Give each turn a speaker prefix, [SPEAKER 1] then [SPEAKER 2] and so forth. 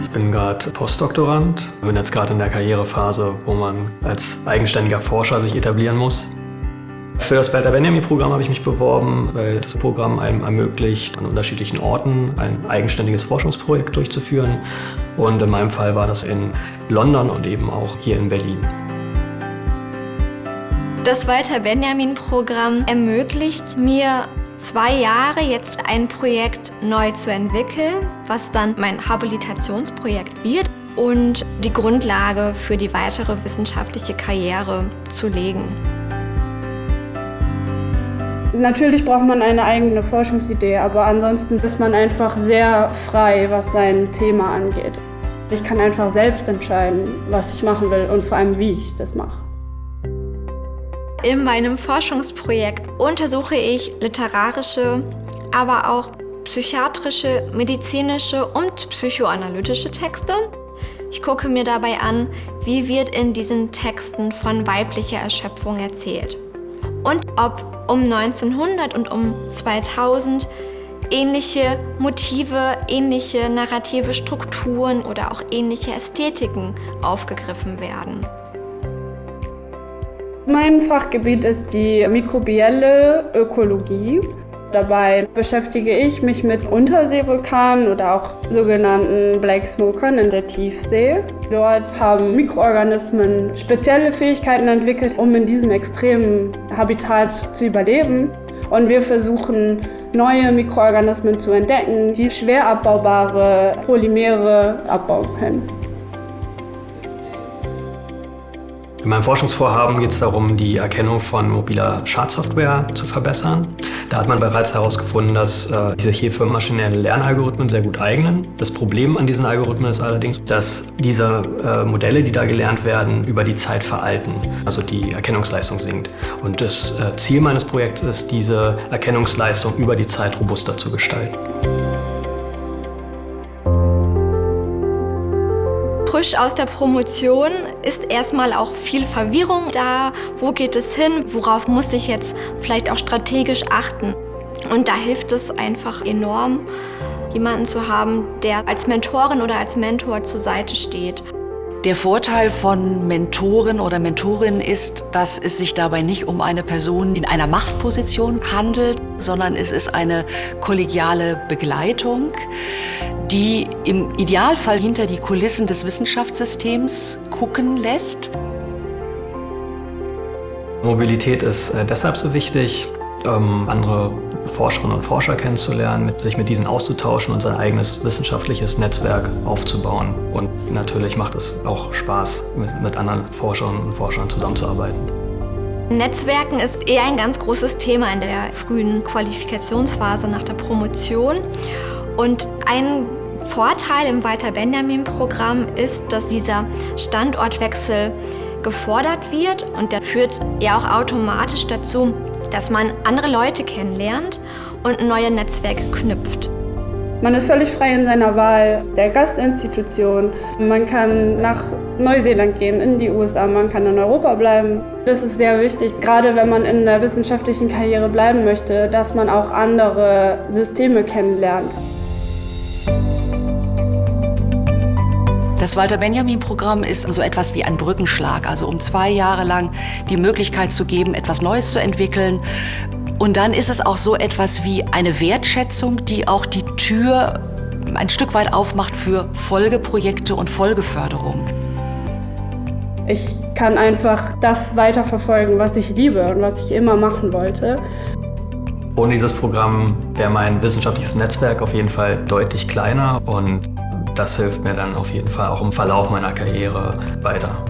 [SPEAKER 1] Ich bin gerade Postdoktorand, bin jetzt gerade in der Karrierephase, wo man als eigenständiger Forscher sich etablieren muss. Für das Walter Benjamin-Programm habe ich mich beworben, weil das Programm einem ermöglicht, an unterschiedlichen Orten ein eigenständiges Forschungsprojekt durchzuführen. Und in meinem Fall war das in London und eben auch hier in Berlin.
[SPEAKER 2] Das Walter Benjamin-Programm ermöglicht mir zwei Jahre jetzt ein Projekt neu zu entwickeln, was dann mein Habilitationsprojekt wird und die Grundlage für die weitere wissenschaftliche Karriere zu legen.
[SPEAKER 3] Natürlich braucht man eine eigene Forschungsidee, aber ansonsten ist man einfach sehr frei, was sein Thema angeht. Ich kann einfach selbst entscheiden, was ich machen will und vor allem, wie ich das mache.
[SPEAKER 2] In meinem Forschungsprojekt untersuche ich literarische, aber auch psychiatrische, medizinische und psychoanalytische Texte. Ich gucke mir dabei an, wie wird in diesen Texten von weiblicher Erschöpfung erzählt und ob um 1900 und um 2000 ähnliche Motive, ähnliche narrative Strukturen oder auch ähnliche Ästhetiken aufgegriffen werden.
[SPEAKER 3] Mein Fachgebiet ist die mikrobielle Ökologie. Dabei beschäftige ich mich mit Unterseevulkanen oder auch sogenannten Black Smokern in der Tiefsee. Dort haben Mikroorganismen spezielle Fähigkeiten entwickelt, um in diesem extremen Habitat zu überleben. Und wir versuchen, neue Mikroorganismen zu entdecken, die schwer abbaubare Polymere abbauen können.
[SPEAKER 1] In meinem Forschungsvorhaben geht es darum, die Erkennung von mobiler Schadsoftware zu verbessern. Da hat man bereits herausgefunden, dass äh, sich hier für maschinelle Lernalgorithmen sehr gut eignen. Das Problem an diesen Algorithmen ist allerdings, dass diese äh, Modelle, die da gelernt werden, über die Zeit veralten, also die Erkennungsleistung sinkt. Und das äh, Ziel meines Projekts ist, diese Erkennungsleistung über die Zeit robuster zu gestalten.
[SPEAKER 2] Frisch aus der Promotion ist erstmal auch viel Verwirrung da. Wo geht es hin? Worauf muss ich jetzt vielleicht auch strategisch achten? Und da hilft es einfach enorm, jemanden zu haben, der als Mentorin oder als Mentor zur Seite steht.
[SPEAKER 4] Der Vorteil von Mentoren oder Mentorin ist, dass es sich dabei nicht um eine Person in einer Machtposition handelt, sondern es ist eine kollegiale Begleitung, die im Idealfall hinter die Kulissen des Wissenschaftssystems gucken lässt.
[SPEAKER 1] Mobilität ist äh, deshalb so wichtig, ähm, andere Forscherinnen und Forscher kennenzulernen, sich mit diesen auszutauschen und sein eigenes wissenschaftliches Netzwerk aufzubauen. Und natürlich macht es auch Spaß, mit anderen Forscherinnen und Forschern zusammenzuarbeiten.
[SPEAKER 2] Netzwerken ist eher ein ganz großes Thema in der frühen Qualifikationsphase nach der Promotion. Und ein Vorteil im Walter-Benjamin-Programm ist, dass dieser Standortwechsel gefordert wird und der führt ja auch automatisch dazu, dass man andere Leute kennenlernt und neue Netzwerke knüpft.
[SPEAKER 3] Man ist völlig frei in seiner Wahl der Gastinstitution. Man kann nach Neuseeland gehen, in die USA, man kann in Europa bleiben. Das ist sehr wichtig, gerade wenn man in der wissenschaftlichen Karriere bleiben möchte, dass man auch andere Systeme kennenlernt.
[SPEAKER 4] Das Walter-Benjamin-Programm ist so etwas wie ein Brückenschlag, also um zwei Jahre lang die Möglichkeit zu geben, etwas Neues zu entwickeln. Und dann ist es auch so etwas wie eine Wertschätzung, die auch die Tür ein Stück weit aufmacht für Folgeprojekte und Folgeförderung.
[SPEAKER 3] Ich kann einfach das weiterverfolgen, was ich liebe und was ich immer machen wollte.
[SPEAKER 1] Ohne dieses Programm wäre mein wissenschaftliches Netzwerk auf jeden Fall deutlich kleiner und das hilft mir dann auf jeden Fall auch im Verlauf meiner Karriere weiter.